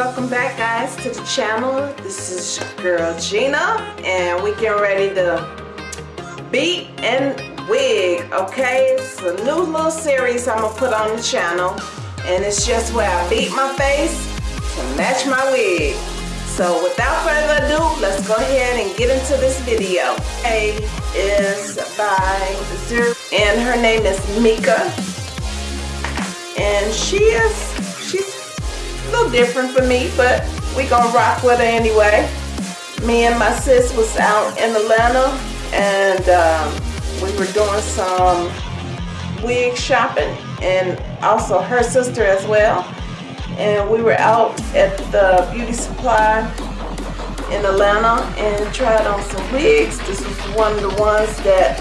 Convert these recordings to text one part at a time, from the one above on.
welcome back guys to the channel. This is girl Gina and we getting ready to beat and wig okay? It's a new little series I'm gonna put on the channel and it's just where I beat my face to match my wig. So without further ado let's go ahead and get into this video. A is by Zero and her name is Mika. And she is she's a little different for me, but we gonna rock with her anyway. Me and my sis was out in Atlanta and um, we were doing some wig shopping and also her sister as well. And we were out at the beauty supply in Atlanta and tried on some wigs. This was one of the ones that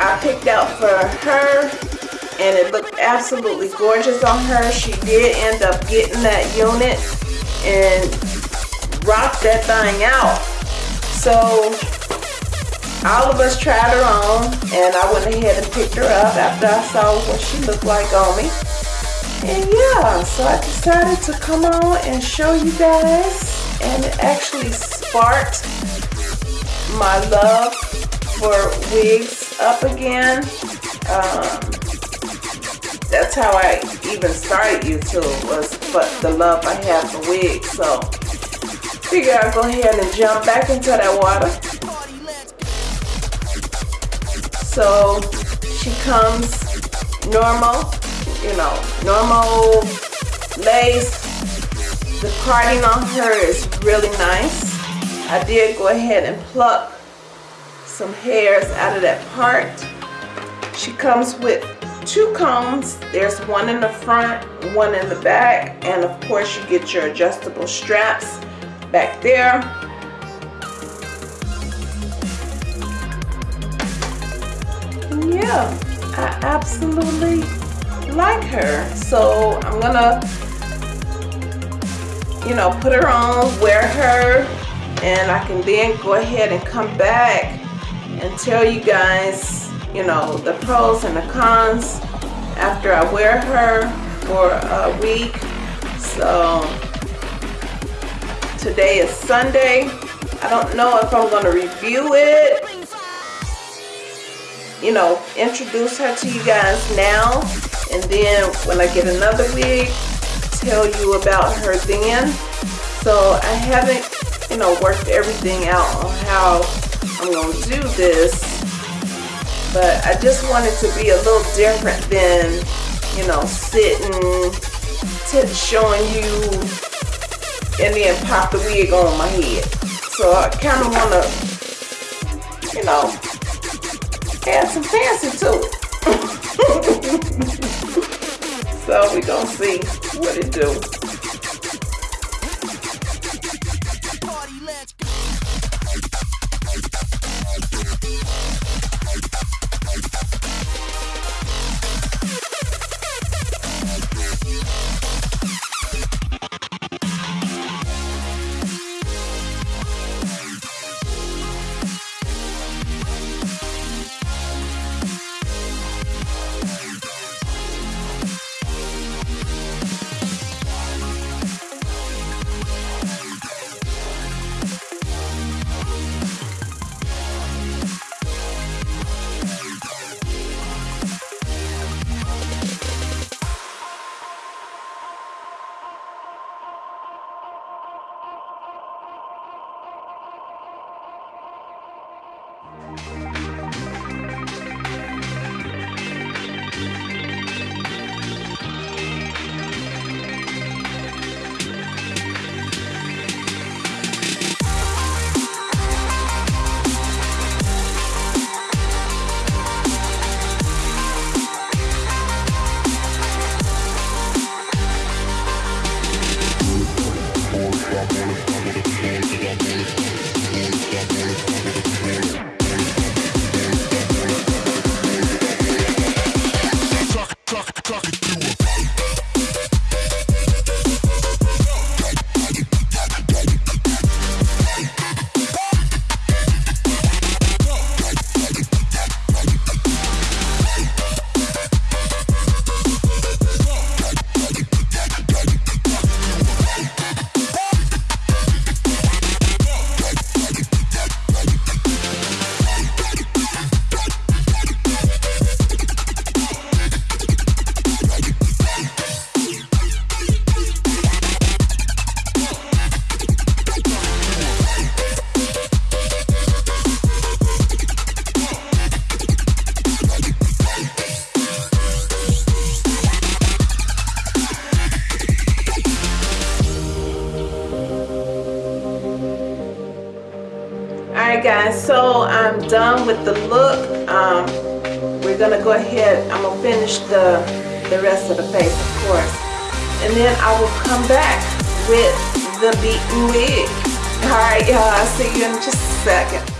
I picked out for her and it looked absolutely gorgeous on her. She did end up getting that unit and rocked that thing out. So all of us tried her on and I went ahead and picked her up after I saw what she looked like on me. And yeah, so I decided to come on and show you guys and it actually sparked my love for wigs up again. Um, that's how I even started YouTube was but the love I have for wigs. So figure I'll go ahead and jump back into that water. So she comes normal, you know, normal lace. The carding on her is really nice. I did go ahead and pluck some hairs out of that part. She comes with two combs. There's one in the front, one in the back, and of course you get your adjustable straps back there. And yeah, I absolutely like her. So I'm gonna, you know, put her on, wear her, and I can then go ahead and come back and tell you guys you know, the pros and the cons after I wear her for a week. So today is Sunday. I don't know if I'm going to review it, you know, introduce her to you guys now. And then when I get another wig, tell you about her then. So I haven't, you know, worked everything out on how I'm going to do this but I just wanted to be a little different than, you know, sitting, showing you, and then pop the wig on my head. So I kind of want to, you know, add some fancy to it. so we gonna see what it do. Guys, so I'm done with the look. Um, we're gonna go ahead, I'm gonna finish the, the rest of the face of course. And then I will come back with the beaten wig. Alright y'all, I'll see you in just a second.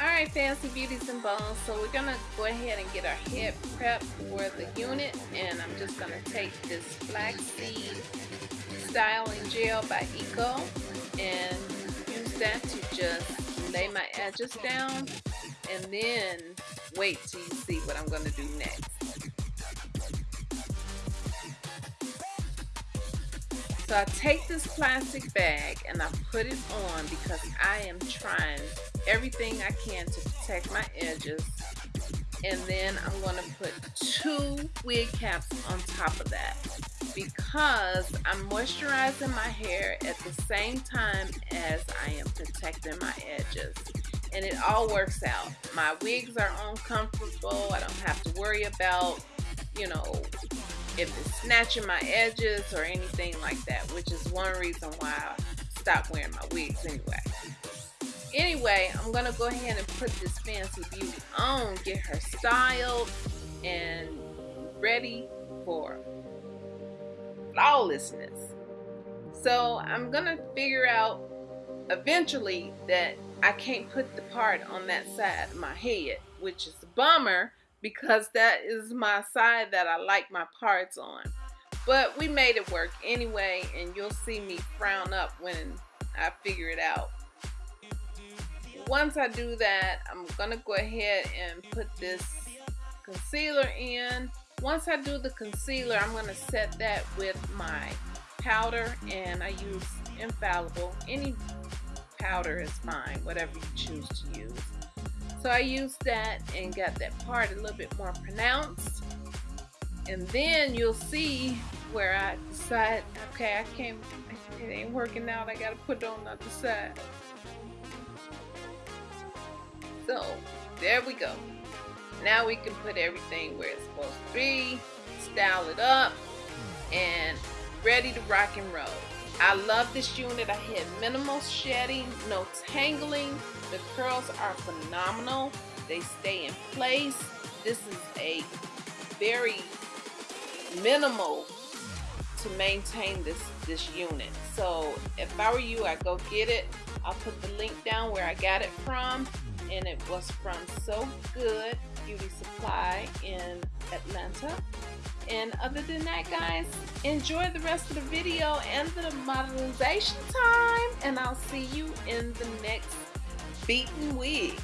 Alright Fancy Beauties and Bones, so we're gonna go ahead and get our head prepped for the unit and I'm just gonna take this flaxseed styling gel by Eco and use that to just lay my edges down and then wait till you see what I'm going to do next. So I take this plastic bag and I put it on because I am trying everything I can to protect my edges. And then I'm going to put two wig caps on top of that because I'm moisturizing my hair at the same time as I am protecting my edges. And it all works out. My wigs are uncomfortable. I don't have to worry about, you know, if it's snatching my edges or anything like that, which is one reason why I stopped wearing my wigs anyway. Anyway, I'm going to go ahead and put this Fancy Beauty on, get her styled and ready for flawlessness. So I'm gonna figure out eventually that I can't put the part on that side of my head, which is a bummer because that is my side that I like my parts on. But we made it work anyway, and you'll see me frown up when I figure it out. Once I do that, I'm gonna go ahead and put this concealer in once I do the concealer, I'm going to set that with my powder and I use Infallible. Any powder is fine, whatever you choose to use. So I used that and got that part a little bit more pronounced. And then you'll see where I decide, okay, I can't, it ain't working out. I got to put on the other side. So there we go. Now we can put everything where it's supposed to be, style it up, and ready to rock and roll. I love this unit. I had minimal shedding, no tangling. The curls are phenomenal. They stay in place. This is a very minimal to maintain this this unit. So if I were you, I'd go get it. I'll put the link down where I got it from and it was from So Good Beauty Supply in Atlanta. And other than that, guys, enjoy the rest of the video and the modelization time. And I'll see you in the next beaten wig.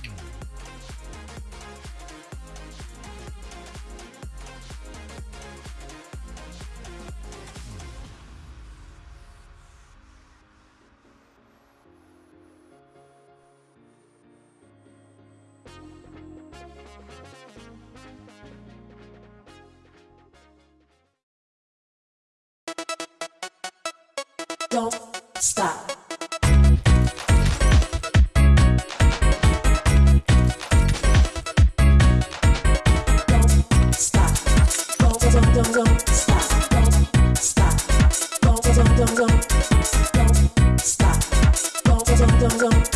Don't stop. Don't stop. Don't, don't, don't, don't stop. Don't stop. Don't, don't, don't, don't. Don't stop. Don't, don't, don't, don't.